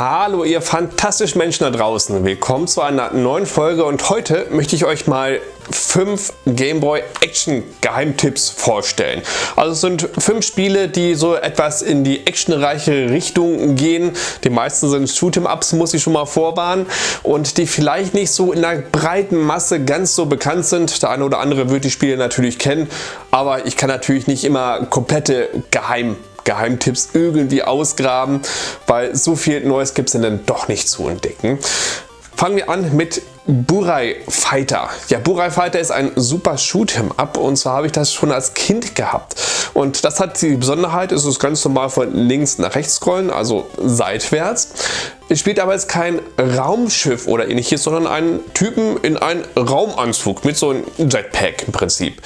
Hallo ihr fantastischen Menschen da draußen, willkommen zu einer neuen Folge und heute möchte ich euch mal fünf Gameboy Action Geheimtipps vorstellen. Also es sind fünf Spiele, die so etwas in die actionreiche Richtung gehen. Die meisten sind Shoot'em-Ups, muss ich schon mal vorwarnen und die vielleicht nicht so in der breiten Masse ganz so bekannt sind. Der eine oder andere wird die Spiele natürlich kennen, aber ich kann natürlich nicht immer komplette Geheim Geheimtipps irgendwie ausgraben, weil so viel Neues gibt es dann doch nicht zu entdecken. Fangen wir an mit Burai Fighter. Ja, Burai Fighter ist ein super Shoot'em Up und zwar habe ich das schon als Kind gehabt. Und das hat die Besonderheit, es ist ganz normal von links nach rechts scrollen, also seitwärts. Es spielt aber jetzt kein Raumschiff oder ähnliches, sondern einen Typen in einen Raumanzug mit so einem Jetpack im Prinzip.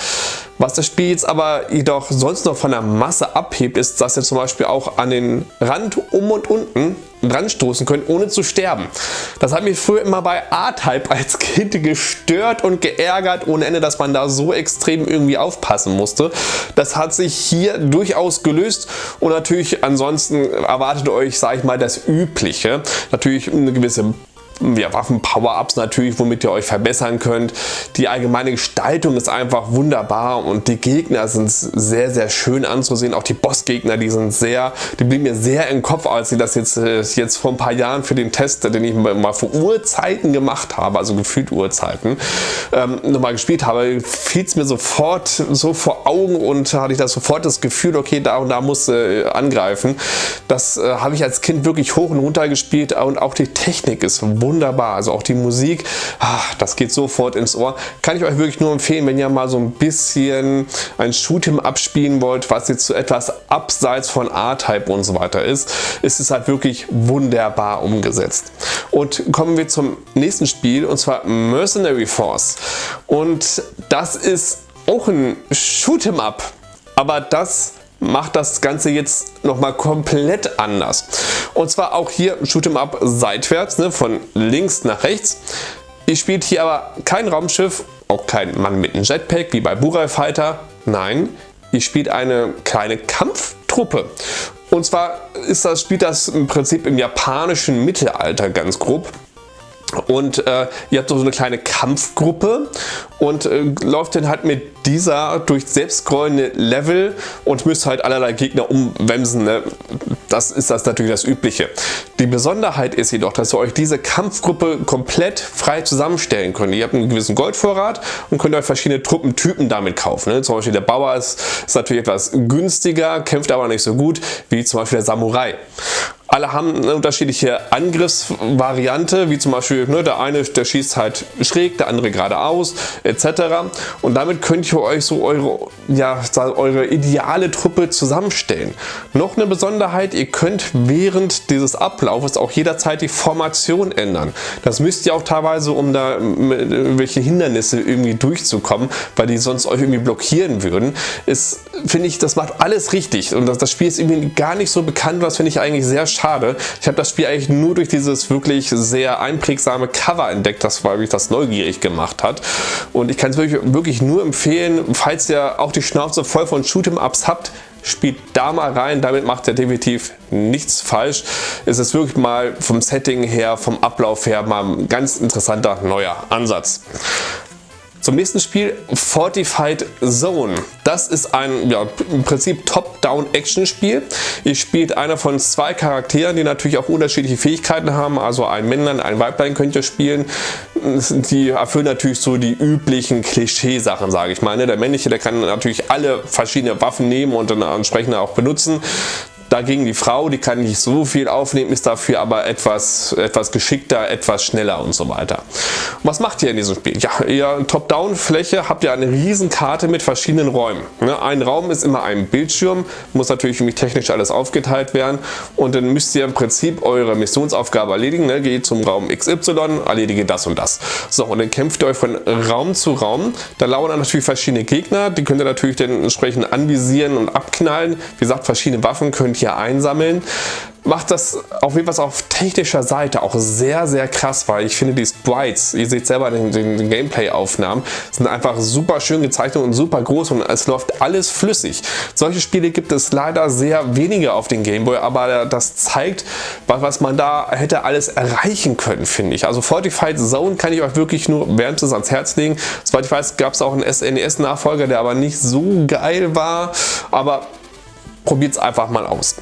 Was das Spiel jetzt aber jedoch sonst noch von der Masse abhebt, ist, dass ihr zum Beispiel auch an den Rand um und unten dran stoßen könnt, ohne zu sterben. Das hat mich früher immer bei A-Type als Kind gestört und geärgert ohne Ende, dass man da so extrem irgendwie aufpassen musste. Das hat sich hier durchaus gelöst und natürlich ansonsten erwartet euch, sage ich mal, das Übliche. Natürlich eine gewisse ja, Waffen-Power-Ups natürlich, womit ihr euch verbessern könnt. Die allgemeine Gestaltung ist einfach wunderbar und die Gegner sind sehr, sehr schön anzusehen. Auch die Bossgegner, die sind sehr, die blieben mir sehr im Kopf, als ich das jetzt, äh, jetzt vor ein paar Jahren für den Test, den ich mal vor Urzeiten gemacht habe, also gefühlt Urzeiten, ähm, nochmal gespielt habe, fiel es mir sofort so vor Augen und hatte ich das sofort das Gefühl, okay, da und da muss äh, angreifen. Das äh, habe ich als Kind wirklich hoch und runter gespielt und auch die Technik ist wunderbar wunderbar. Also auch die Musik, ach, das geht sofort ins Ohr. Kann ich euch wirklich nur empfehlen, wenn ihr mal so ein bisschen ein Shoot'em abspielen wollt, was jetzt so etwas abseits von A-Type und so weiter ist, ist es halt wirklich wunderbar umgesetzt. Und kommen wir zum nächsten Spiel und zwar Mercenary Force. Und das ist auch ein Shoot'em Up, aber das macht das Ganze jetzt nochmal komplett anders. Und zwar auch hier Shoot'em Up seitwärts, ne, von links nach rechts. Ihr spielt hier aber kein Raumschiff, auch kein Mann mit einem Jetpack wie bei Burai Fighter. Nein, ihr spielt eine kleine Kampftruppe. Und zwar ist das, spielt das im Prinzip im japanischen Mittelalter ganz grob. Und äh, ihr habt so eine kleine Kampfgruppe und äh, läuft dann halt mit dieser durch selbstscrollende Level und müsst halt allerlei Gegner umwemsen. Ne? Das ist das natürlich das Übliche. Die Besonderheit ist jedoch, dass ihr euch diese Kampfgruppe komplett frei zusammenstellen könnt. Ihr habt einen gewissen Goldvorrat und könnt euch verschiedene Truppentypen damit kaufen. Ne? Zum Beispiel der Bauer ist, ist natürlich etwas günstiger, kämpft aber nicht so gut wie zum Beispiel der Samurai. Alle haben eine unterschiedliche Angriffsvariante, wie zum Beispiel ne, der eine der schießt halt schräg, der andere geradeaus etc. Und damit könnt ihr euch so eure, ja, eure ideale Truppe zusammenstellen. Noch eine Besonderheit, ihr könnt während dieses Ablaufes auch jederzeit die Formation ändern. Das müsst ihr auch teilweise, um da welche Hindernisse irgendwie durchzukommen, weil die sonst euch irgendwie blockieren würden. Ist, finde ich, das macht alles richtig und das, das Spiel ist irgendwie gar nicht so bekannt, das finde ich eigentlich sehr schade. Ich habe das Spiel eigentlich nur durch dieses wirklich sehr einprägsame Cover entdeckt, das weil mich das neugierig gemacht hat. Und ich kann es wirklich, wirklich nur empfehlen, falls ihr auch die Schnauze voll von Shoot'em-Ups habt, spielt da mal rein, damit macht ihr definitiv nichts falsch. Es ist wirklich mal vom Setting her, vom Ablauf her mal ein ganz interessanter neuer Ansatz. Zum nächsten Spiel Fortified Zone. Das ist ein ja, im Prinzip Top-Down-Action-Spiel. Ihr spielt einer von zwei Charakteren, die natürlich auch unterschiedliche Fähigkeiten haben. Also ein Männlein, ein Weiblein könnt ihr spielen. Die erfüllen natürlich so die üblichen Klischeesachen, sage ich mal. Ne? Der männliche, der kann natürlich alle verschiedene Waffen nehmen und dann entsprechend auch benutzen. Dagegen die Frau, die kann nicht so viel aufnehmen, ist dafür aber etwas, etwas geschickter, etwas schneller und so weiter. Was macht ihr in diesem Spiel? Ja, ihr Top-Down-Fläche habt ihr eine riesen Karte mit verschiedenen Räumen. Ne, ein Raum ist immer ein Bildschirm, muss natürlich technisch alles aufgeteilt werden und dann müsst ihr im Prinzip eure Missionsaufgabe erledigen. Ne? Geht zum Raum XY, erledige das und das. So, und dann kämpft ihr euch von Raum zu Raum. Da lauern natürlich verschiedene Gegner, die könnt ihr natürlich dann entsprechend anvisieren und abknallen. Wie gesagt, verschiedene Waffen könnt hier einsammeln. macht das auf jeden Fall auf technischer Seite auch sehr, sehr krass, weil ich finde die Sprites, ihr seht selber den, den, Gameplay-Aufnahmen, sind einfach super schön gezeichnet und super groß und es läuft alles flüssig. Solche Spiele gibt es leider sehr wenige auf den Gameboy, aber das zeigt, was man da hätte alles erreichen können, finde ich. Also Fortified Zone kann ich euch wirklich nur wärmstens ans Herz legen. Soweit ich weiß, gab es auch einen SNES-Nachfolger, der aber nicht so geil war, aber probiert es einfach mal aus.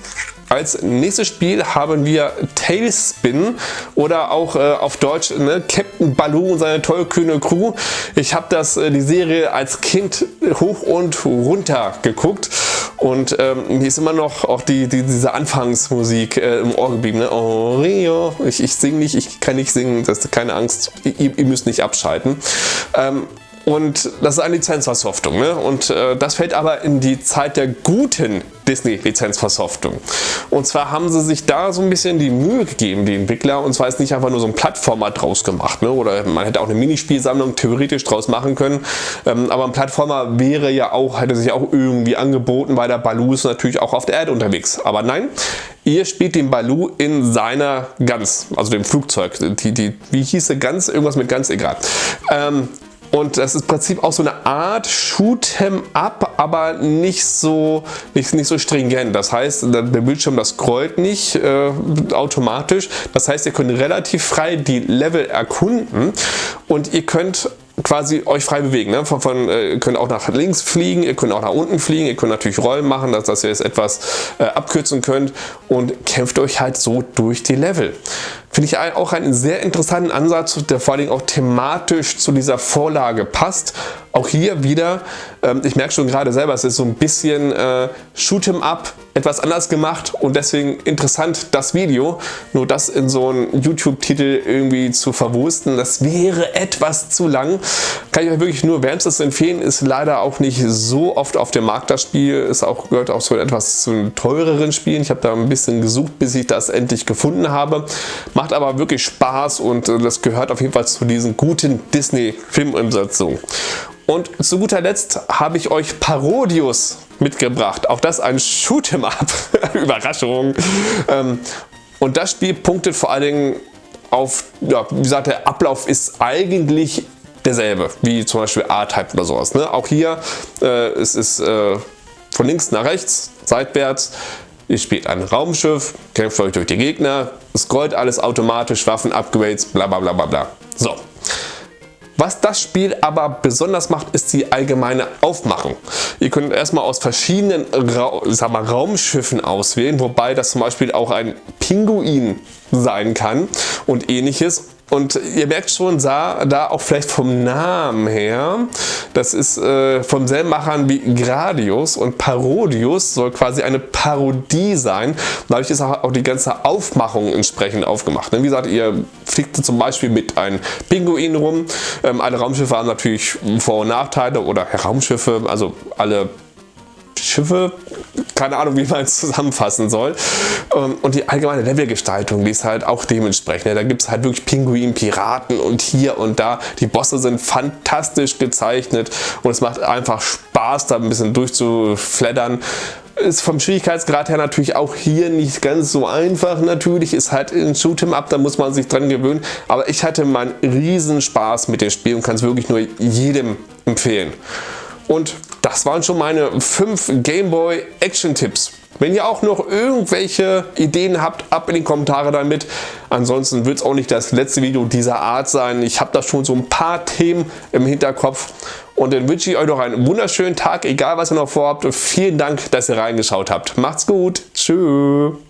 Als nächstes Spiel haben wir Tailspin oder auch äh, auf Deutsch ne, Captain Baloo und seine tollkühne Crew. Ich habe äh, die Serie als Kind hoch und runter geguckt und ähm, mir ist immer noch auch die, die diese Anfangsmusik äh, im Ohr geblieben. Ne? Oh Rio, ich, ich singe nicht, ich kann nicht singen, das ist keine Angst, ihr, ihr müsst nicht abschalten. Ähm, und das ist eine Lizenzversoftung. Ne? Und äh, das fällt aber in die Zeit der guten Disney-Lizenzversoftung. Und zwar haben sie sich da so ein bisschen die Mühe gegeben, die Entwickler, und zwar ist nicht einfach nur so ein Plattformer draus gemacht. Ne? Oder man hätte auch eine Minispielsammlung theoretisch draus machen können. Ähm, aber ein Plattformer wäre ja auch, hätte sich auch irgendwie angeboten, weil der Baloo ist natürlich auch auf der Erde unterwegs. Aber nein, Ihr spielt den Baloo in seiner Gans, also dem Flugzeug. Die, die, wie hieß Gans? Irgendwas mit Gans, egal. Ähm, und das ist im Prinzip auch so eine Art Shoot'em Up, aber nicht so, nicht, nicht so stringent. Das heißt, der Bildschirm das scrollt nicht äh, automatisch. Das heißt, ihr könnt relativ frei die Level erkunden und ihr könnt quasi euch frei bewegen. Ne? Von, von, äh, ihr könnt auch nach links fliegen, ihr könnt auch nach unten fliegen, ihr könnt natürlich Rollen machen, dass, dass ihr es etwas äh, abkürzen könnt und kämpft euch halt so durch die Level. Finde ich auch einen sehr interessanten Ansatz, der vor allem auch thematisch zu dieser Vorlage passt. Auch hier wieder, ähm, ich merke schon gerade selber, es ist so ein bisschen äh, Shoot'em Up, etwas anders gemacht und deswegen interessant das Video. Nur das in so einen YouTube-Titel irgendwie zu verwursten, das wäre etwas zu lang. Kann ich euch wirklich nur wärmstens empfehlen, ist leider auch nicht so oft auf dem Markt das Spiel, ist auch, gehört auch so etwas zu teureren Spielen. Ich habe da ein bisschen gesucht, bis ich das endlich gefunden habe. Macht aber wirklich Spaß und äh, das gehört auf jeden Fall zu diesen guten Disney-Filmumsetzungen. Und zu guter Letzt habe ich euch Parodius mitgebracht. Auch das ein Shoot'em Up. Überraschung. Ähm, und das Spiel punktet vor allen Dingen auf, ja, wie gesagt, der Ablauf ist eigentlich derselbe, wie zum Beispiel A-Type oder sowas. Ne? Auch hier äh, es ist äh, von links nach rechts, seitwärts. Ihr spielt ein Raumschiff, kämpft euch durch die Gegner, scrollt alles automatisch, Waffen-Upgrades, bla bla bla bla bla. So. Was das Spiel aber besonders macht, ist die allgemeine Aufmachung. Ihr könnt erstmal aus verschiedenen Ra sag mal, Raumschiffen auswählen, wobei das zum Beispiel auch ein Pinguin sein kann und ähnliches. Und ihr merkt schon, da, da auch vielleicht vom Namen her, das ist äh, vom selben Machern wie Gradius und Parodius soll quasi eine Parodie sein. Dadurch ist auch, die ganze Aufmachung entsprechend aufgemacht. Wie gesagt, ihr fliegt zum Beispiel mit einem Pinguin rum. Ähm, alle Raumschiffe haben natürlich Vor- und Nachteile oder Raumschiffe, also alle Schiffe, keine Ahnung, wie man es zusammenfassen soll. Ähm, und die allgemeine Levelgestaltung, die ist halt auch dementsprechend. Da gibt es halt wirklich Pinguin, Piraten und hier und da. Die Bosse sind fantastisch gezeichnet und es macht einfach Spaß, da ein bisschen durchzufleddern ist vom Schwierigkeitsgrad her natürlich auch hier nicht ganz so einfach. Natürlich ist halt ein Shoot'em Up, da muss man sich dran gewöhnen. Aber ich hatte meinen riesen Spaß mit dem Spiel und kann es wirklich nur jedem empfehlen. Und das waren schon meine 5 Gameboy Action Tipps. Wenn ihr auch noch irgendwelche Ideen habt, ab in die Kommentare damit. Ansonsten wird es auch nicht das letzte Video dieser Art sein. Ich habe da schon so ein paar Themen im Hinterkopf. Und dann wünsche ich euch noch einen wunderschönen Tag, egal was ihr noch vorhabt. Vielen Dank, dass ihr reingeschaut habt. Macht's gut. Tschüss.